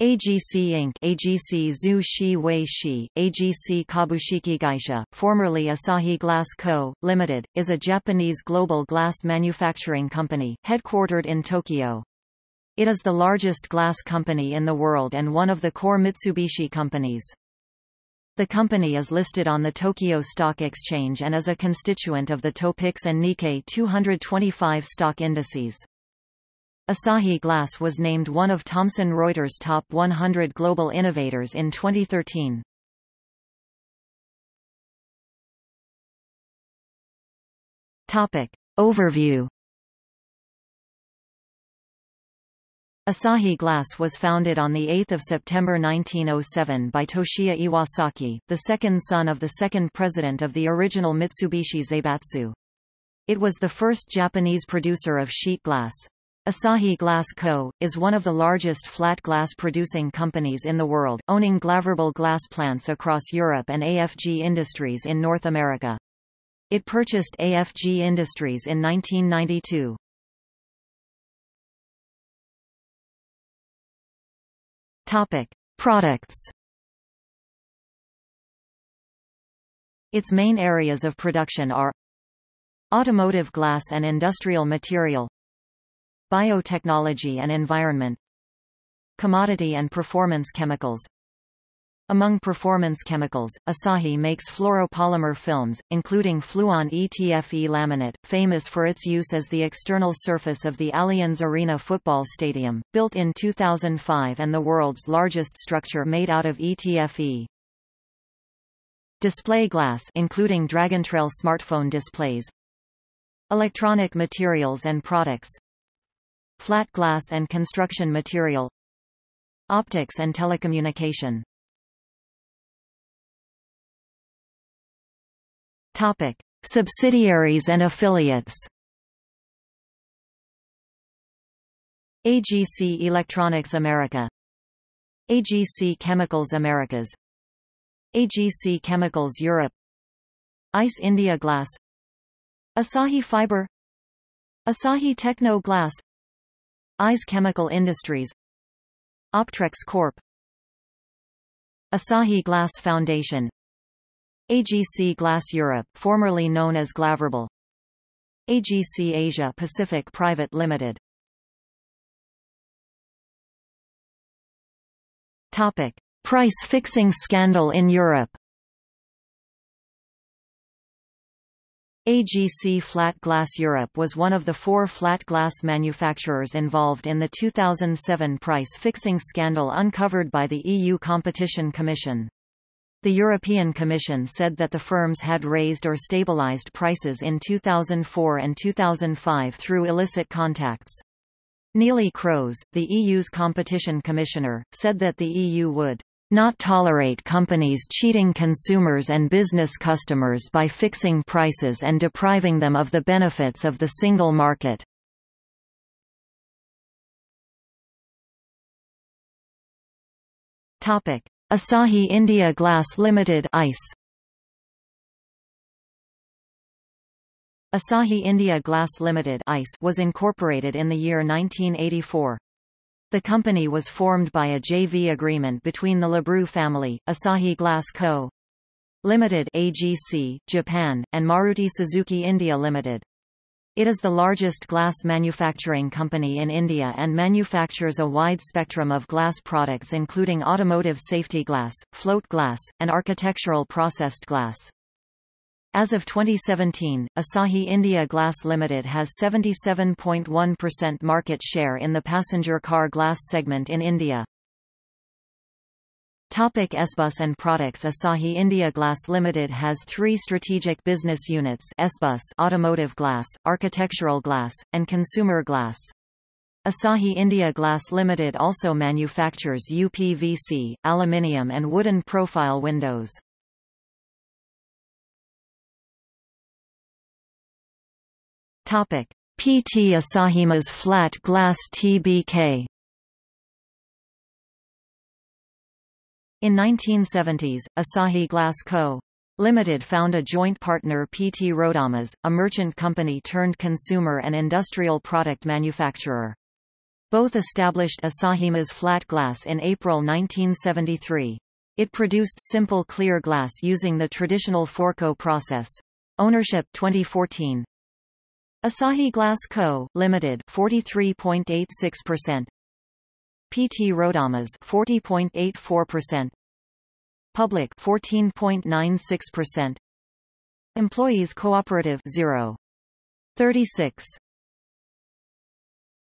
AGC Inc. AGC Zhu Shi Wei Shi, AGC Kabushiki Gaisha, formerly Asahi Glass Co., Ltd., is a Japanese global glass manufacturing company, headquartered in Tokyo. It is the largest glass company in the world and one of the core Mitsubishi companies. The company is listed on the Tokyo Stock Exchange and is a constituent of the Topix and Nikkei 225 stock indices. Asahi Glass was named one of Thomson Reuters' top 100 global innovators in 2013. Topic. Overview Asahi Glass was founded on 8 September 1907 by Toshiya Iwasaki, the second son of the second president of the original Mitsubishi Zaibatsu. It was the first Japanese producer of sheet glass. Asahi Glass Co., is one of the largest flat glass producing companies in the world, owning Glaverbel glass plants across Europe and AFG Industries in North America. It purchased AFG Industries in 1992. Topic. Products Its main areas of production are Automotive glass and industrial material Biotechnology and environment Commodity and performance chemicals. Among performance chemicals, Asahi makes fluoropolymer films, including Fluon ETFE laminate, famous for its use as the external surface of the Allianz Arena football stadium, built in 2005 and the world's largest structure made out of ETFE. Display glass including Dragontrail smartphone displays. Electronic materials and products Flat glass and construction material Optics and telecommunication. Topic. Subsidiaries and affiliates. AGC Electronics America. AGC Chemicals Americas. AGC Chemicals Europe. Ice India Glass. Asahi Fiber. Asahi Techno Glass Ise Chemical Industries Optrex Corp. Asahi Glass Foundation AGC Glass Europe formerly known as Glaverbel AGC Asia Pacific Private Limited Topic Price fixing scandal in Europe AGC Flat Glass Europe was one of the four flat glass manufacturers involved in the 2007 price-fixing scandal uncovered by the EU Competition Commission. The European Commission said that the firms had raised or stabilized prices in 2004 and 2005 through illicit contacts. Neelie Kroes, the EU's competition commissioner, said that the EU would not tolerate companies cheating consumers and business customers by fixing prices and depriving them of the benefits of the single market. Topic: Asahi India Glass Limited ICE Asahi India Glass Limited ICE was incorporated in the year 1984. The company was formed by a JV agreement between the Labroo family, Asahi Glass Co. Limited AGC, Japan, and Maruti Suzuki India Limited. It is the largest glass manufacturing company in India and manufactures a wide spectrum of glass products including automotive safety glass, float glass, and architectural processed glass. As of 2017, Asahi India Glass Limited has 77.1% market share in the passenger car glass segment in India. Topic SBUS and products Asahi India Glass Limited has three strategic business units SBUS automotive glass, architectural glass, and consumer glass. Asahi India Glass Limited also manufactures UPVC, aluminium and wooden profile windows. PT Asahimas flat glass TBK. In 1970s, Asahi Glass Co. Limited found a joint partner PT Rodamas, a merchant company turned consumer and industrial product manufacturer. Both established Asahimas flat glass in April 1973. It produced simple clear glass using the traditional Fourcault process. Ownership 2014. Asahi Glass Co., Limited 43.86%. PT Rodamas 40.84%. Public 14.96%. Employees Cooperative 0. 36